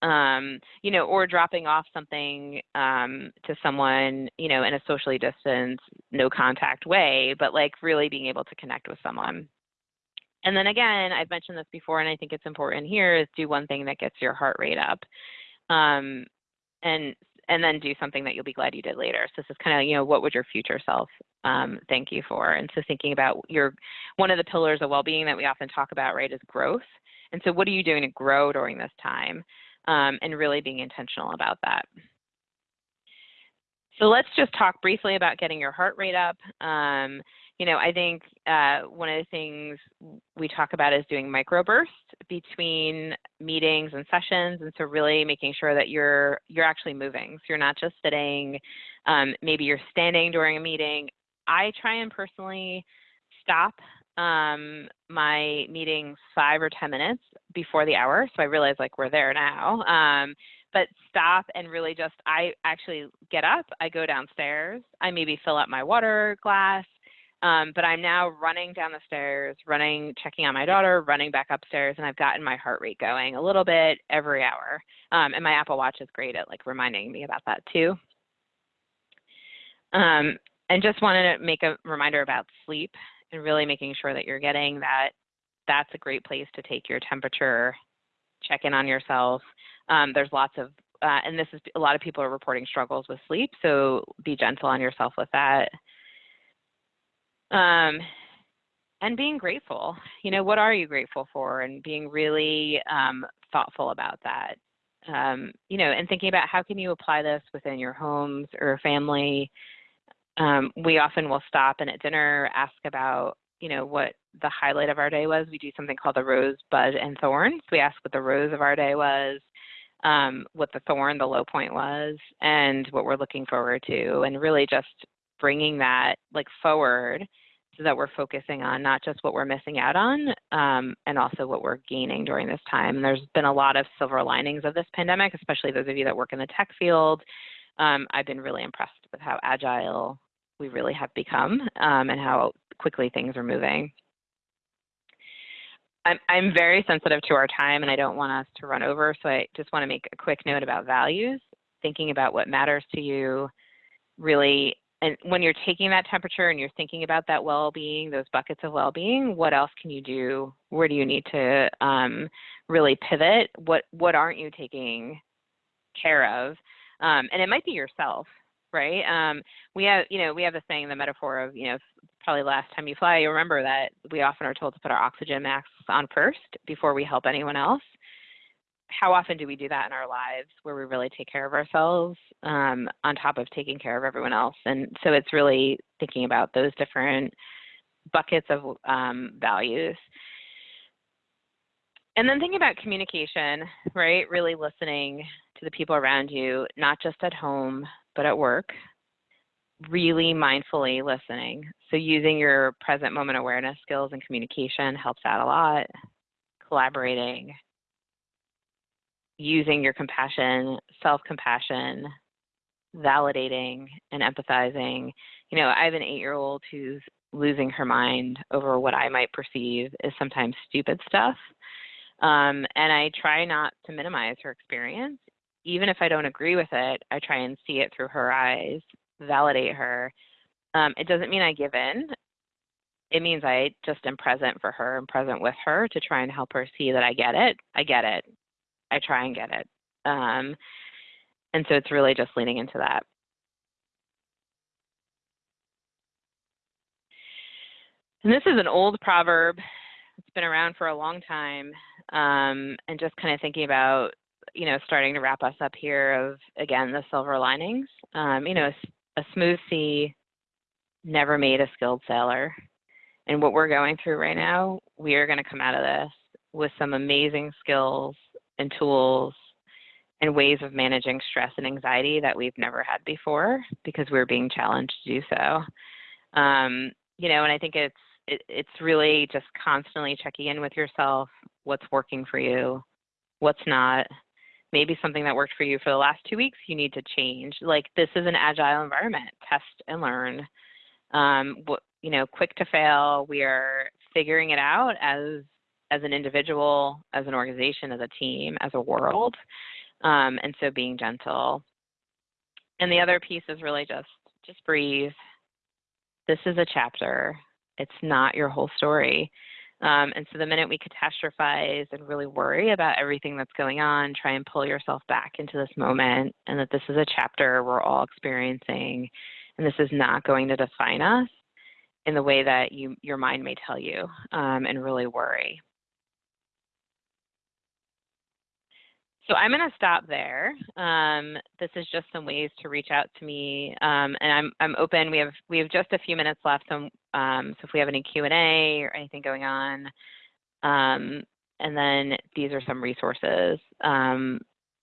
Um, you know, or dropping off something um, to someone, you know, in a socially distanced, no contact way, but like really being able to connect with someone. And then again, I've mentioned this before, and I think it's important here is do one thing that gets your heart rate up. Um, and and then do something that you'll be glad you did later. So this is kind of, you know, what would your future self um, thank you for? And so thinking about your, one of the pillars of well-being that we often talk about, right, is growth. And so what are you doing to grow during this time? Um, and really being intentional about that. So let's just talk briefly about getting your heart rate up. Um, you know, I think uh, one of the things we talk about is doing microbursts between meetings and sessions, and so really making sure that you're you're actually moving. So you're not just sitting. Um, maybe you're standing during a meeting. I try and personally stop um, my meetings five or ten minutes before the hour, so I realize like we're there now. Um, but stop and really just I actually get up. I go downstairs. I maybe fill up my water glass um, but I'm now running down the stairs, running, checking on my daughter, running back upstairs, and I've gotten my heart rate going a little bit every hour. Um, and my Apple Watch is great at like reminding me about that too. Um, and just wanted to make a reminder about sleep and really making sure that you're getting that. That's a great place to take your temperature, check in on yourself. Um, there's lots of, uh, and this is a lot of people are reporting struggles with sleep, so be gentle on yourself with that um, and being grateful. You know, what are you grateful for? And being really um, thoughtful about that. Um, you know, and thinking about how can you apply this within your homes or family. Um, we often will stop and at dinner ask about, you know, what the highlight of our day was. We do something called the rose, bud, and thorns. We ask what the rose of our day was, um, what the thorn, the low point was, and what we're looking forward to, and really just bringing that like forward so that we're focusing on not just what we're missing out on um, and also what we're gaining during this time. And there's been a lot of silver linings of this pandemic, especially those of you that work in the tech field. Um, I've been really impressed with how agile we really have become um, and how quickly things are moving. I'm, I'm very sensitive to our time and I don't want us to run over, so I just want to make a quick note about values, thinking about what matters to you, really and when you're taking that temperature and you're thinking about that well-being, those buckets of well-being, what else can you do? Where do you need to um, really pivot? What what aren't you taking care of? Um, and it might be yourself, right? Um, we have, you know, we have the saying, the metaphor of, you know, probably last time you fly, you remember that we often are told to put our oxygen masks on first before we help anyone else how often do we do that in our lives where we really take care of ourselves um, on top of taking care of everyone else? And so it's really thinking about those different buckets of um, values. And then thinking about communication, right? Really listening to the people around you, not just at home, but at work. Really mindfully listening. So using your present moment awareness skills and communication helps out a lot collaborating, using your compassion, self-compassion, validating and empathizing. You know, I have an eight-year-old who's losing her mind over what I might perceive is sometimes stupid stuff. Um, and I try not to minimize her experience. Even if I don't agree with it, I try and see it through her eyes, validate her. Um, it doesn't mean I give in. It means I just am present for her and present with her to try and help her see that I get it. I get it. I try and get it. Um, and so it's really just leaning into that. And this is an old proverb. It's been around for a long time. Um, and just kind of thinking about, you know, starting to wrap us up here of, again, the silver linings. Um, you know, a, a smooth sea never made a skilled sailor. And what we're going through right now, we are going to come out of this with some amazing skills and tools and ways of managing stress and anxiety that we've never had before because we're being challenged to do so. Um, you know, and I think it's it, it's really just constantly checking in with yourself, what's working for you, what's not. Maybe something that worked for you for the last two weeks, you need to change. Like this is an agile environment, test and learn. Um, you know, quick to fail. We are figuring it out as as an individual, as an organization, as a team, as a world. Um, and so being gentle. And the other piece is really just just breathe. This is a chapter. It's not your whole story. Um, and so the minute we catastrophize and really worry about everything that's going on, try and pull yourself back into this moment and that this is a chapter we're all experiencing and this is not going to define us in the way that you your mind may tell you um, and really worry. So I'm going to stop there. Um, this is just some ways to reach out to me, um, and I'm I'm open. We have we have just a few minutes left, so, um, so if we have any Q and A or anything going on, um, and then these are some resources. Um,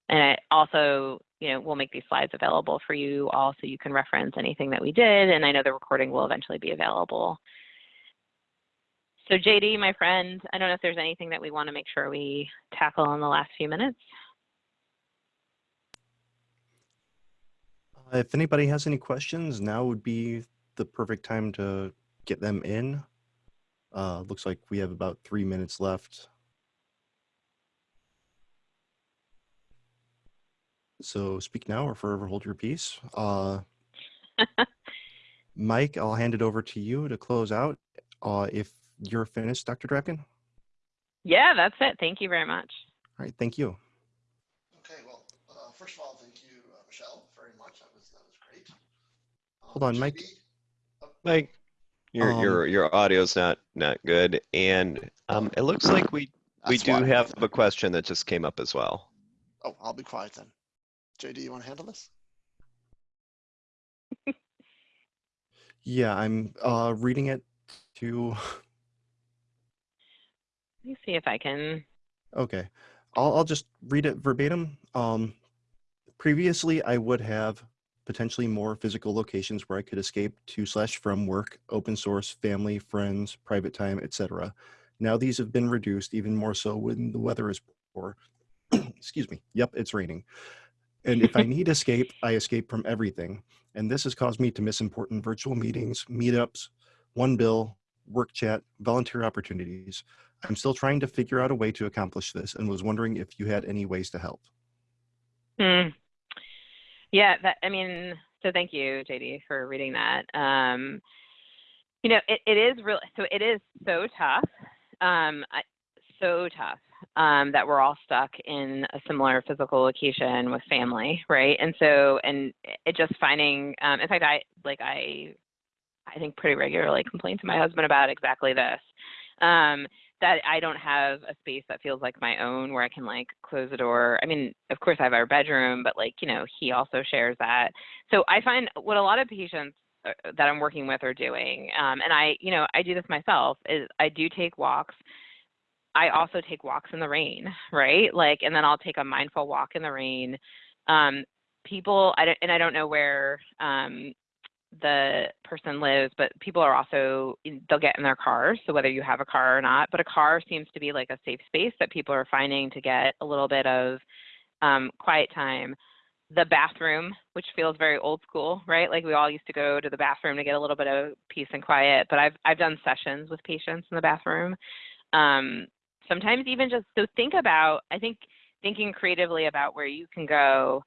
and I also, you know, we'll make these slides available for you all, so you can reference anything that we did. And I know the recording will eventually be available. So JD, my friend, I don't know if there's anything that we want to make sure we tackle in the last few minutes. If anybody has any questions, now would be the perfect time to get them in. Uh, looks like we have about three minutes left. So speak now or forever hold your peace. Uh, Mike, I'll hand it over to you to close out. Uh, if you're finished, Dr. Drapkin. Yeah, that's it. Thank you very much. All right, thank you. Okay, well, uh, first of all, thank you, uh, Michelle, very much. That was that was great. Um, Hold on, Mike. Mike, your Um, your your audio's not not good, and um, it looks like we we do why. have a question that just came up as well. Oh, I'll be quiet then. JD, you want to handle this? Yeah, I'm uh, reading it to. Let me see if I can. Okay, I'll, I'll just read it verbatim. Um, previously, I would have potentially more physical locations where I could escape to slash from work, open source, family, friends, private time, etc. Now these have been reduced even more so when the weather is poor. Excuse me. Yep, it's raining. And if I need escape, I escape from everything. And this has caused me to miss important virtual meetings, meetups, one bill, work chat, volunteer opportunities. I'm still trying to figure out a way to accomplish this and was wondering if you had any ways to help. Hmm. Yeah, that, I mean, so thank you, JD, for reading that. Um, you know, it, it is really, so it is so tough, um, so tough um, that we're all stuck in a similar physical location with family, right? And so, and it just finding, um, in fact, I, like, I, I think pretty regularly complain to my husband about exactly this. Um, that I don't have a space that feels like my own where I can like close the door. I mean, of course I have our bedroom, but like, you know, he also shares that. So I find what a lot of patients uh, that I'm working with are doing, um, and I, you know, I do this myself, is I do take walks. I also take walks in the rain, right? Like, and then I'll take a mindful walk in the rain. Um, people, I don't, and I don't know where, um, the person lives, but people are also, they'll get in their cars. So whether you have a car or not, but a car seems to be like a safe space that people are finding to get a little bit of um, quiet time. The bathroom, which feels very old school, right? Like we all used to go to the bathroom to get a little bit of peace and quiet, but I've, I've done sessions with patients in the bathroom. Um, sometimes even just, so think about, I think thinking creatively about where you can go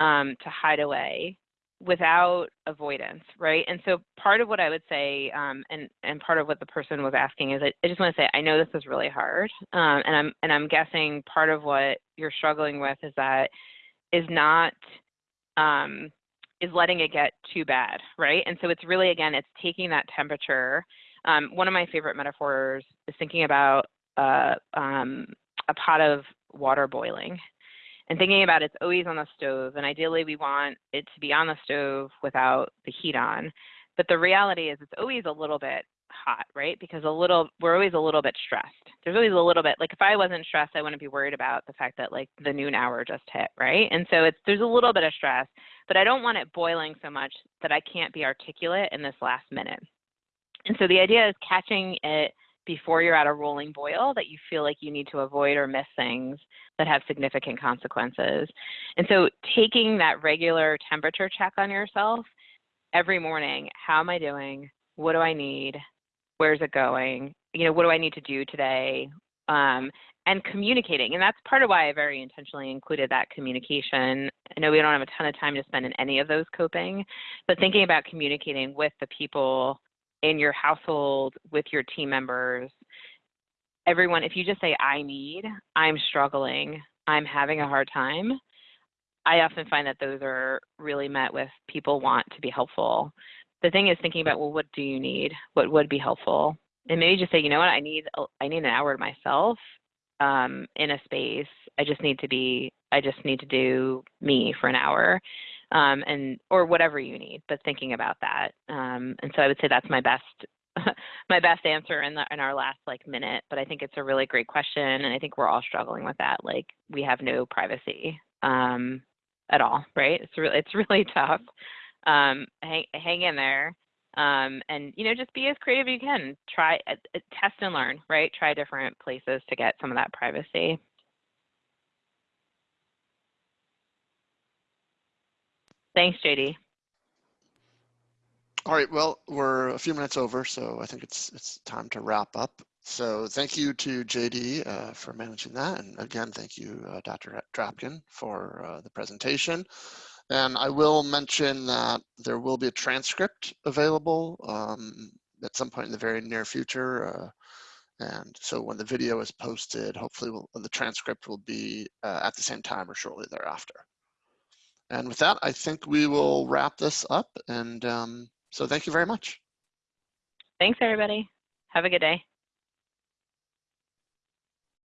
um, to hide away without avoidance, right? And so part of what I would say, um, and and part of what the person was asking is, I, I just want to say, I know this is really hard, um, and I'm and I'm guessing part of what you're struggling with is that is not um, is letting it get too bad, right? And so it's really again, it's taking that temperature. Um, one of my favorite metaphors is thinking about uh, um, a pot of water boiling and thinking about it's always on the stove and ideally we want it to be on the stove without the heat on. But the reality is it's always a little bit hot right? Because a little we're always a little bit stressed. There's always a little bit like if i wasn't stressed i wouldn't be worried about the fact that like the noon hour just hit right? And so it's there's a little bit of stress but i don't want it boiling so much that i can't be articulate in this last minute. And so the idea is catching it before you're at a rolling boil that you feel like you need to avoid or miss things that have significant consequences. And so taking that regular temperature check on yourself every morning, how am I doing? What do I need? Where's it going? You know, what do I need to do today? Um, and communicating. And that's part of why I very intentionally included that communication. I know we don't have a ton of time to spend in any of those coping, but thinking about communicating with the people in your household with your team members everyone if you just say i need i'm struggling i'm having a hard time i often find that those are really met with people want to be helpful. The thing is thinking about well what do you need? What would be helpful? And maybe just say you know what? I need i need an hour to myself um, in a space. I just need to be i just need to do me for an hour um, and or whatever you need. But thinking about that, um, and so I would say that's my best my best answer in the in our last like minute. But I think it's a really great question, and I think we're all struggling with that. Like we have no privacy um, at all, right? It's really it's really tough. Um, hang hang in there. Um, and you know just be as creative as you can try uh, uh, test and learn right try different places to get some of that privacy Thanks, JD. All right, well, we're a few minutes over, so I think it's it's time to wrap up. So thank you to JD uh, for managing that. And again, thank you, uh, Dr. Drapkin, for uh, the presentation. And I will mention that there will be a transcript available um, at some point in the very near future. Uh, and so when the video is posted, hopefully we'll, the transcript will be uh, at the same time or shortly thereafter. And with that, I think we will wrap this up. And um, so thank you very much. Thanks, everybody. Have a good day.